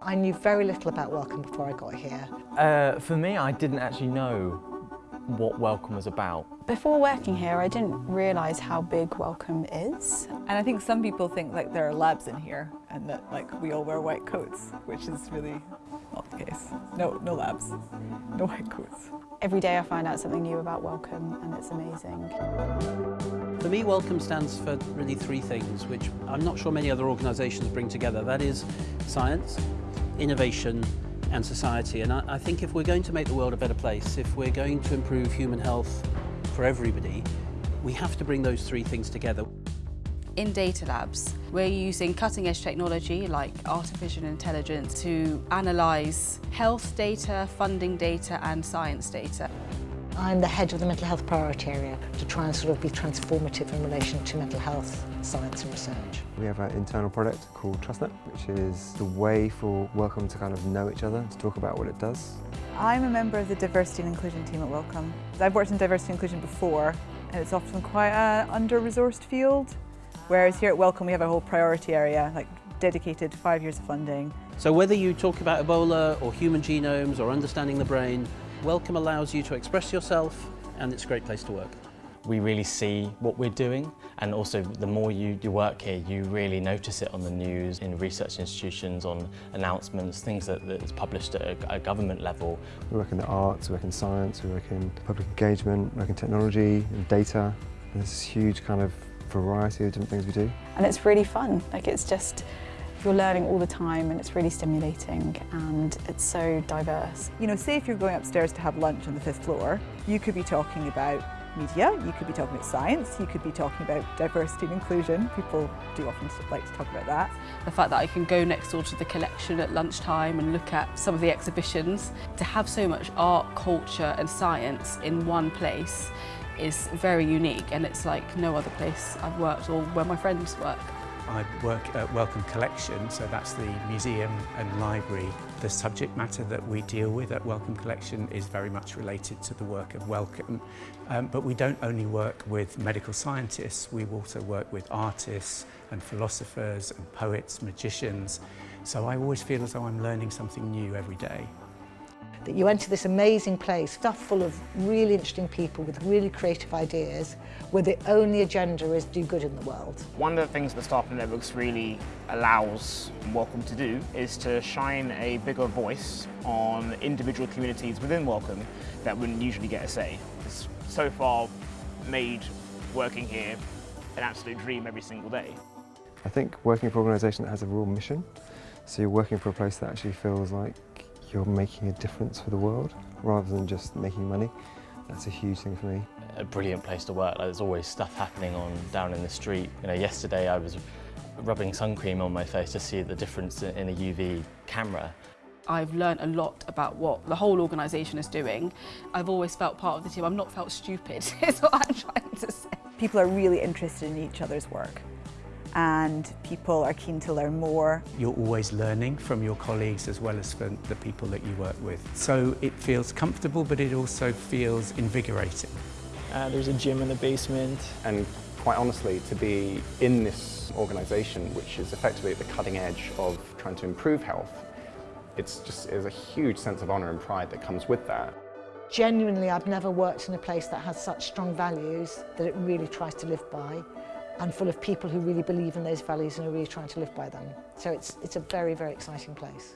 I knew very little about Wellcome before I got here. Uh, for me, I didn't actually know what Wellcome was about. Before working here, I didn't realise how big Wellcome is. And I think some people think like there are labs in here and that like we all wear white coats, which is really not the case. No, no labs, no white coats. Every day I find out something new about Wellcome and it's amazing. For me, Wellcome stands for really three things, which I'm not sure many other organisations bring together. That is science, innovation and society. And I, I think if we're going to make the world a better place, if we're going to improve human health for everybody, we have to bring those three things together. In Data Labs, we're using cutting-edge technology like artificial intelligence to analyse health data, funding data and science data. I'm the head of the mental health priority area to try and sort of be transformative in relation to mental health science and research. We have an internal product called TrustNet, which is the way for Wellcome to kind of know each other, to talk about what it does. I'm a member of the diversity and inclusion team at Wellcome. I've worked in diversity and inclusion before and it's often quite an under-resourced field, whereas here at Wellcome we have a whole priority area, like dedicated five years of funding. So whether you talk about Ebola or human genomes or understanding the brain, Wellcome allows you to express yourself and it's a great place to work. We really see what we're doing and also the more you, you work here you really notice it on the news, in research institutions, on announcements, things that, that's published at a, a government level. We work in the arts, we work in science, we work in public engagement, we work in technology and data. And there's this huge kind of variety of different things we do. And it's really fun, like it's just you're learning all the time and it's really stimulating and it's so diverse. You know, say if you're going upstairs to have lunch on the fifth floor, you could be talking about media, you could be talking about science, you could be talking about diversity and inclusion. People do often like to talk about that. The fact that I can go next door to the collection at lunchtime and look at some of the exhibitions. To have so much art, culture and science in one place is very unique and it's like no other place I've worked or where my friends work. I work at Wellcome Collection, so that's the museum and library. The subject matter that we deal with at Wellcome Collection is very much related to the work of Wellcome, um, but we don't only work with medical scientists, we also work with artists and philosophers and poets, magicians, so I always feel as though I'm learning something new every day. That you enter this amazing place stuffed full of really interesting people with really creative ideas where the only agenda is do good in the world. One of the things that Startup Networks really allows Wellcome to do is to shine a bigger voice on individual communities within Wellcome that wouldn't usually get a say. It's so far made working here an absolute dream every single day. I think working for an organisation that has a real mission, so you're working for a place that actually feels like you're making a difference for the world rather than just making money. That's a huge thing for me. A brilliant place to work. Like, there's always stuff happening on down in the street. You know, yesterday I was rubbing sun cream on my face to see the difference in a UV camera. I've learned a lot about what the whole organisation is doing. I've always felt part of the team. I've not felt stupid, is what I'm trying to say. People are really interested in each other's work and people are keen to learn more. You're always learning from your colleagues as well as from the people that you work with. So it feels comfortable but it also feels invigorating. Uh, there's a gym in the basement. And quite honestly, to be in this organisation which is effectively at the cutting edge of trying to improve health, it's just there's a huge sense of honour and pride that comes with that. Genuinely, I've never worked in a place that has such strong values that it really tries to live by and full of people who really believe in those values and are really trying to live by them. So it's, it's a very, very exciting place.